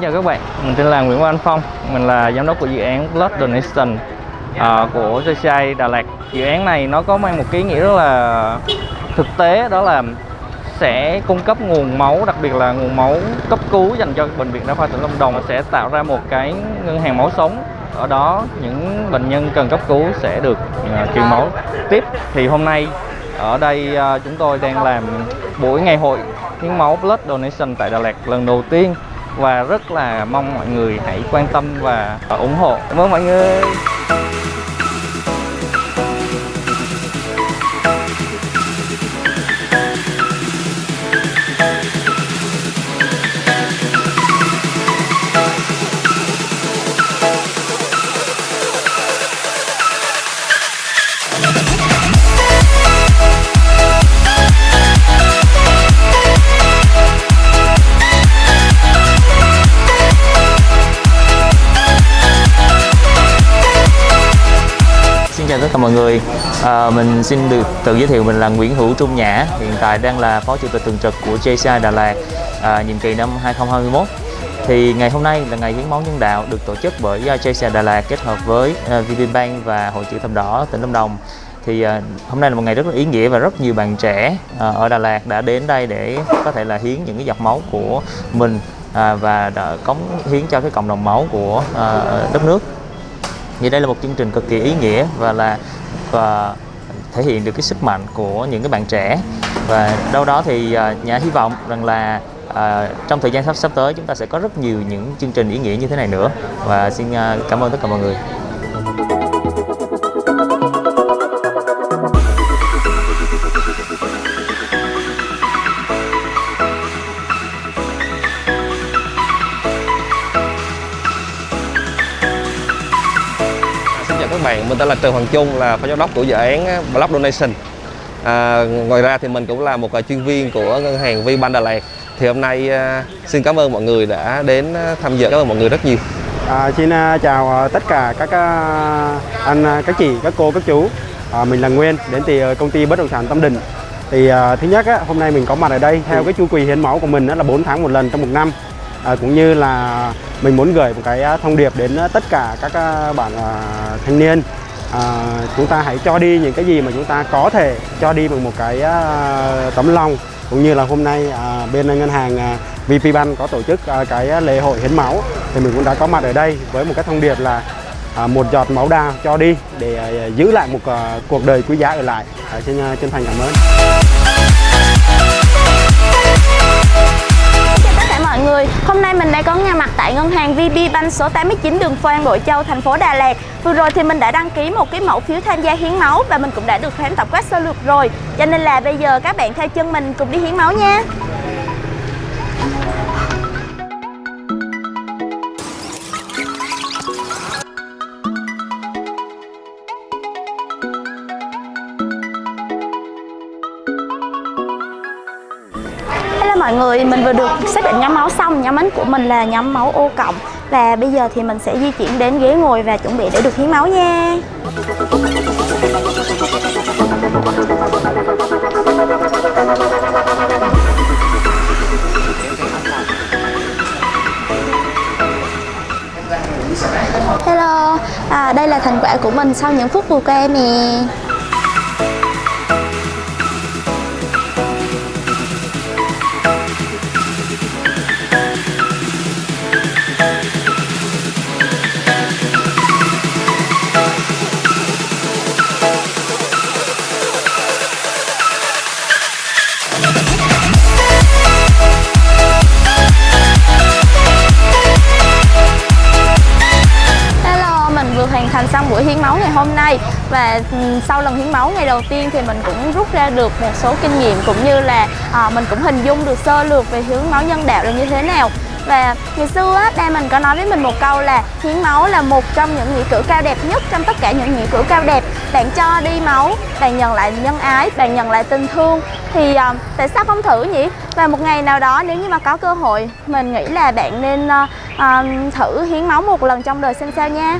Xin chào các bạn, mình tên là Nguyễn Quang Phong. Mình là giám đốc của dự án Blood Donation uh, của JCI Đà Lạt. Dự án này nó có mang một cái ý nghĩa rất là thực tế đó là sẽ cung cấp nguồn máu, đặc biệt là nguồn máu cấp cứu dành cho Bệnh viện Đa khoa tỉnh Lâm Đồng sẽ tạo ra một cái ngân hàng máu sống. Ở đó những bệnh nhân cần cấp cứu sẽ được uh, truyền máu. Tiếp thì hôm nay ở đây uh, chúng tôi đang làm buổi ngày hội hiến máu Blood Donation tại Đà Lạt lần đầu tiên và rất là mong mọi người hãy quan tâm và ủng hộ. Cảm ơn mọi người. Tất cả mọi người à, Mình xin được tự giới thiệu mình là Nguyễn Hữu Trung Nhã Hiện tại đang là Phó Chủ tịch Thường trực của JCI Đà Lạt à, nhiệm kỳ năm 2021 thì ngày hôm nay là ngày hiến máu nhân đạo được tổ chức bởi JCI Đà Lạt kết hợp với uh, VPBank và Hội chữ thập đỏ tỉnh Lâm Đồng. Thì uh, hôm nay là một ngày rất là ý nghĩa và rất nhiều bạn trẻ uh, ở Đà Lạt đã đến đây để có thể là hiến những cái giọt máu của mình à, và đã cống hiến cho cái cộng đồng máu của à, đất nước thì đây là một chương trình cực kỳ ý nghĩa và là và thể hiện được cái sức mạnh của những cái bạn trẻ. Và đâu đó thì à, nhà hy vọng rằng là à, trong thời gian sắp sắp tới chúng ta sẽ có rất nhiều những chương trình ý nghĩa như thế này nữa. Và xin à, cảm ơn tất cả mọi người. Các bạn, mình tên là Trần Hoàng Trung là phó giám đốc của dự án Block Donation. À, ngoài ra thì mình cũng là một chuyên viên của ngân hàng VBank Đà Lạt. Thì hôm nay à, xin cảm ơn mọi người đã đến tham dự. Cảm ơn mọi người rất nhiều. À, xin chào tất cả các anh, các chị, các cô, các chú. À, mình là Nguyên đến từ công ty bất động sản Tâm Định. Thì à, thứ nhất á, hôm nay mình có mặt ở đây theo cái chu kỳ hiến máu của mình đó là 4 tháng một lần trong một năm. À, cũng như là mình muốn gửi một cái à, thông điệp đến à, tất cả các à, bạn à, thanh niên. À, chúng ta hãy cho đi những cái gì mà chúng ta có thể cho đi bằng một cái à, tấm lòng. Cũng như là hôm nay à, bên ngân hàng à, VPBank có tổ chức à, cái lễ hội hiến máu. Thì mình cũng đã có mặt ở đây với một cái thông điệp là à, một giọt máu đào cho đi để à, giữ lại một à, cuộc đời quý giá ở lại. À, xin chân thành cảm ơn. Tại ngân hàng VPBank số 89 đường Phan Bội Châu, thành phố Đà Lạt. Vừa rồi thì mình đã đăng ký một cái mẫu phiếu tham gia hiến máu Và mình cũng đã được khám tổng quát sơ lược rồi. Cho nên là bây giờ các bạn theo chân mình cùng đi hiến máu nha. Mọi người, mình vừa được xác định nhóm máu xong Nhóm máu của mình là nhóm máu O cộng. Và bây giờ thì mình sẽ di chuyển đến ghế ngồi và chuẩn bị để được hiến máu nha. Hello, à, đây là thành quả của mình sau những phút vừa qua nè. Xong buổi hiến máu ngày hôm nay. Và ừ, sau lần hiến máu ngày đầu tiên thì mình cũng rút ra được một số kinh nghiệm cũng như là à, mình cũng hình dung được sơ lược về hiến máu nhân đạo là như thế nào. Và ngày xưa á, ba mình có nói với mình một câu là hiến máu là một trong những nghĩa cử cao đẹp nhất trong tất cả những nghĩa cử cao đẹp. Bạn cho đi máu bạn nhận lại nhân ái bạn nhận lại tình thương. Thì à, tại sao không thử nhỉ? Và một ngày nào đó nếu như mà có cơ hội mình nghĩ là bạn nên à, à, thử hiến máu một lần trong đời xem sao nha.